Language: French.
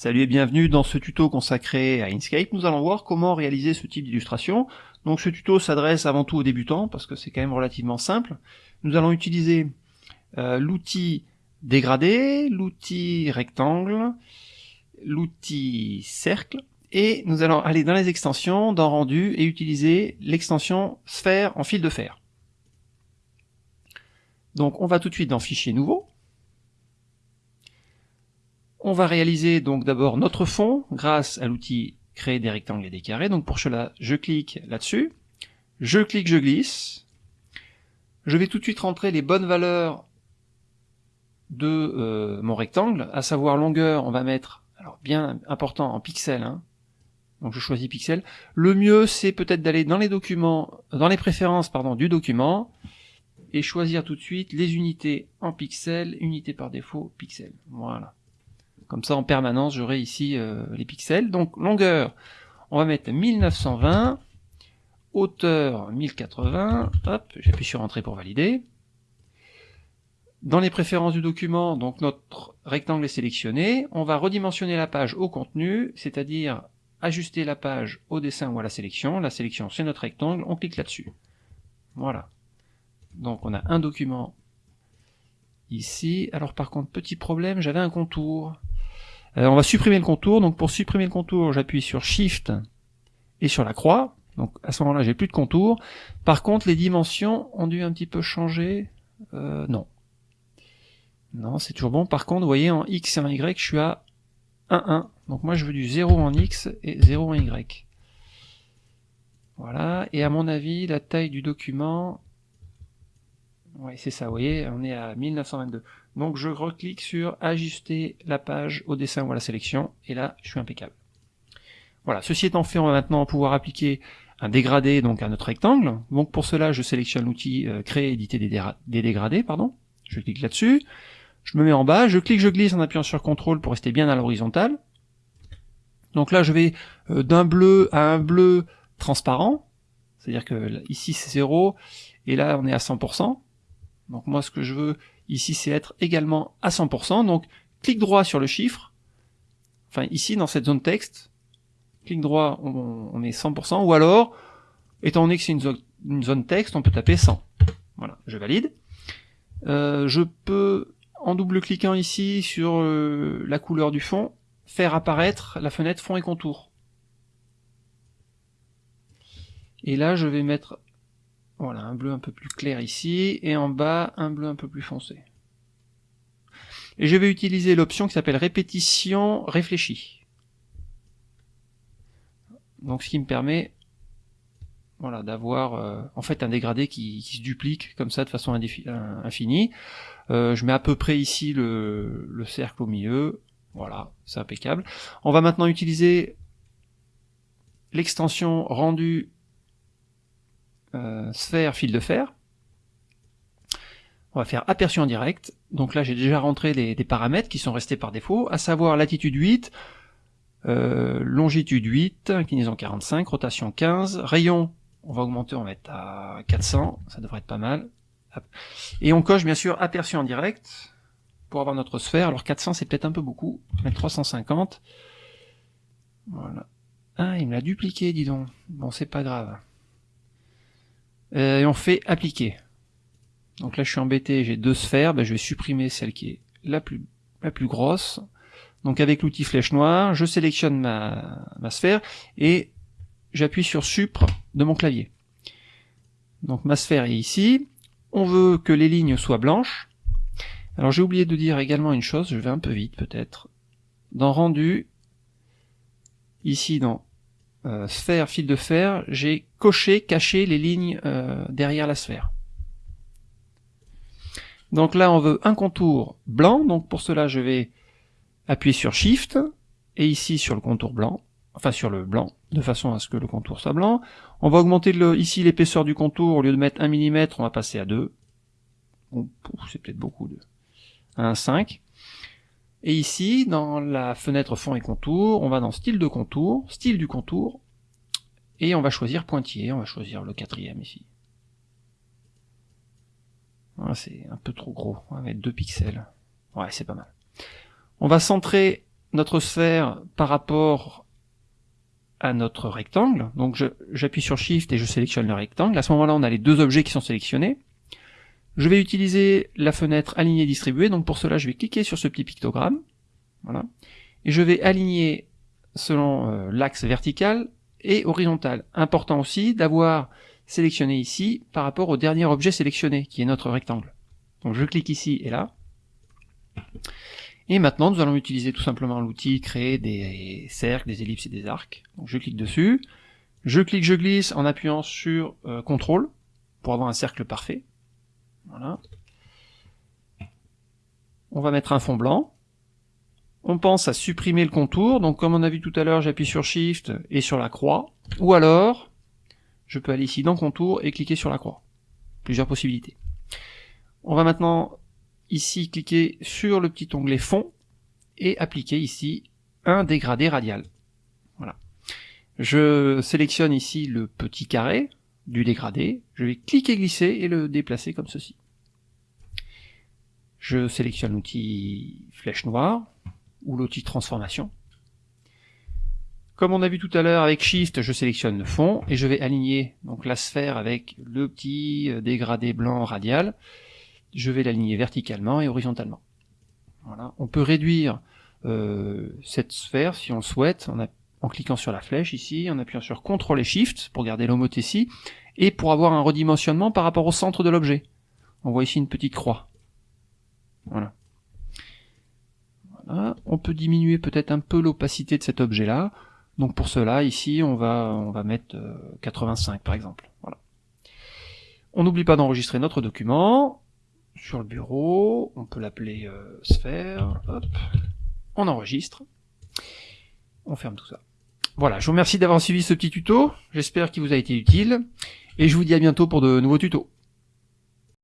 Salut et bienvenue dans ce tuto consacré à Inkscape. Nous allons voir comment réaliser ce type d'illustration. Donc ce tuto s'adresse avant tout aux débutants parce que c'est quand même relativement simple. Nous allons utiliser euh, l'outil dégradé, l'outil rectangle, l'outil cercle et nous allons aller dans les extensions, dans rendu et utiliser l'extension sphère en fil de fer. Donc on va tout de suite dans fichier nouveau on va réaliser donc d'abord notre fond grâce à l'outil créer des rectangles et des carrés. Donc pour cela, je clique là-dessus, je clique, je glisse. Je vais tout de suite rentrer les bonnes valeurs de euh, mon rectangle, à savoir longueur, on va mettre, alors bien important en pixels, hein. donc je choisis pixels. Le mieux c'est peut-être d'aller dans les documents, dans les préférences pardon du document, et choisir tout de suite les unités en pixels, unité par défaut, pixels. Voilà. Comme ça, en permanence, j'aurai ici euh, les pixels. Donc, longueur, on va mettre 1920. Hauteur, 1080. Hop, j'appuie sur Entrée pour valider. Dans les préférences du document, donc notre rectangle est sélectionné. On va redimensionner la page au contenu, c'est-à-dire ajuster la page au dessin ou à la sélection. La sélection, c'est notre rectangle. On clique là-dessus. Voilà. Donc, on a un document ici. Alors, par contre, petit problème, j'avais un contour. Euh, on va supprimer le contour, donc pour supprimer le contour, j'appuie sur Shift et sur la croix, donc à ce moment-là j'ai plus de contour. Par contre les dimensions ont dû un petit peu changer, euh, non. Non, c'est toujours bon. Par contre, vous voyez, en X et en Y, je suis à 1, 1. Donc moi je veux du 0 en X et 0 en Y. Voilà, et à mon avis, la taille du document, oui, c'est ça, vous voyez, on est à 1922. Donc je reclique sur ajuster la page au dessin ou à la sélection, et là, je suis impeccable. Voilà, ceci étant fait, on va maintenant pouvoir appliquer un dégradé donc à notre rectangle. Donc pour cela, je sélectionne l'outil euh, créer, éditer des, dégradés, pardon. Je clique là-dessus. Je me mets en bas, je clique, je glisse en appuyant sur CTRL pour rester bien à l'horizontale. Donc là, je vais euh, d'un bleu à un bleu transparent. C'est-à-dire que ici c'est 0, et là on est à 100%. Donc moi ce que je veux ici c'est être également à 100%, donc clic droit sur le chiffre, enfin ici dans cette zone texte, clic droit on, met 100%, ou alors, étant donné que c'est une, zone, texte, on peut taper 100. Voilà, je valide. Euh, je peux, en double-cliquant ici sur euh, la couleur du fond, faire apparaître la fenêtre fond et contour. Et là, je vais mettre voilà, un bleu un peu plus clair ici, et en bas, un bleu un peu plus foncé. Et je vais utiliser l'option qui s'appelle répétition réfléchie. Donc ce qui me permet voilà, d'avoir euh, en fait un dégradé qui, se duplique comme ça de façon infinie. Euh, je mets à peu près ici le, le cercle au milieu, voilà, c'est impeccable. On va maintenant utiliser l'extension rendu euh, sphère fil de fer. On va faire aperçu en direct. Donc là, j'ai déjà rentré des, paramètres qui sont restés par défaut, à savoir latitude 8, euh, longitude 8, inclinaison 45, rotation 15, rayon, on va augmenter, on va mettre à 400, ça devrait être pas mal. Et on coche bien sûr aperçu en direct pour avoir notre sphère. Alors 400 c'est peut-être un peu beaucoup, on va mettre 350. Voilà. Ah, il me l'a dupliqué, dis donc. Bon, c'est pas grave. Euh, et on fait appliquer. Donc là je suis embêté, j'ai deux sphères, ben, je vais supprimer celle qui est la plus, la plus grosse. Donc avec l'outil flèche noire, je sélectionne ma, ma sphère et j'appuie sur Supre de mon clavier. Donc ma sphère est ici. On veut que les lignes soient blanches. Alors j'ai oublié de dire également une chose, je vais un peu vite peut-être. Dans rendu, ici dans euh, sphère, fil de fer, j'ai coché, caché les lignes euh, derrière la sphère. Donc là, on veut un contour blanc, donc pour cela, je vais appuyer sur Shift, et ici sur le contour blanc, enfin sur le blanc, de façon à ce que le contour soit blanc. On va augmenter ici l'épaisseur du contour, au lieu de mettre 1 mm, on va passer à 2. c'est peut-être beaucoup, de 1,5. Et ici, dans la fenêtre fond et contour, on va dans style de contour, style du contour, et on va choisir pointillé, on va choisir le quatrième ici. c'est un peu trop gros, on va mettre 2 pixels. Ouais, c'est pas mal. On va centrer notre sphère par rapport à notre rectangle. Donc j'appuie sur Shift et je sélectionne le rectangle. À ce moment-là, on a les deux objets qui sont sélectionnés. Je vais utiliser la fenêtre aligner distribuer. Donc pour cela, je vais cliquer sur ce petit pictogramme. Voilà. Et je vais aligner selon euh, l'axe vertical et horizontal. Important aussi d'avoir sélectionné ici par rapport au dernier objet sélectionné, qui est notre rectangle. Donc je clique ici et là. Et maintenant, nous allons utiliser tout simplement l'outil créer des cercles, des ellipses et des arcs. Donc je clique dessus, je clique, je glisse en appuyant sur euh, CTRL pour avoir un cercle parfait. Voilà. On va mettre un fond blanc. On pense à supprimer le contour, donc comme on a vu tout à l'heure, j'appuie sur Shift et sur la croix, ou alors, je peux aller ici dans contour et cliquer sur la croix. Plusieurs possibilités. On va maintenant ici cliquer sur le petit onglet fond et appliquer ici un dégradé radial. Voilà. Je sélectionne ici le petit carré du dégradé, je vais cliquer glisser et le déplacer comme ceci. Je sélectionne l'outil flèche noire ou l'outil transformation. Comme on a vu tout à l'heure avec Shift, je sélectionne le fond et je vais aligner donc la sphère avec le petit dégradé blanc radial je vais l'aligner verticalement et horizontalement. Voilà. On peut réduire euh, cette sphère si on le souhaite en, en, cliquant sur la flèche ici, en appuyant sur CTRL et SHIFT pour garder l'homothétie et pour avoir un redimensionnement par rapport au centre de l'objet. On voit ici une petite croix. Voilà. Diminuer peut-être un peu l'opacité de cet objet-là. Donc pour cela, ici, on va, on va mettre 85 euh, par exemple. Voilà. On n'oublie pas d'enregistrer notre document sur le bureau, on peut l'appeler euh, sphère, hop, on enregistre, on ferme tout ça. Voilà, je vous remercie d'avoir suivi ce petit tuto, j'espère qu'il vous a été utile, et je vous dis à bientôt pour de nouveaux tutos.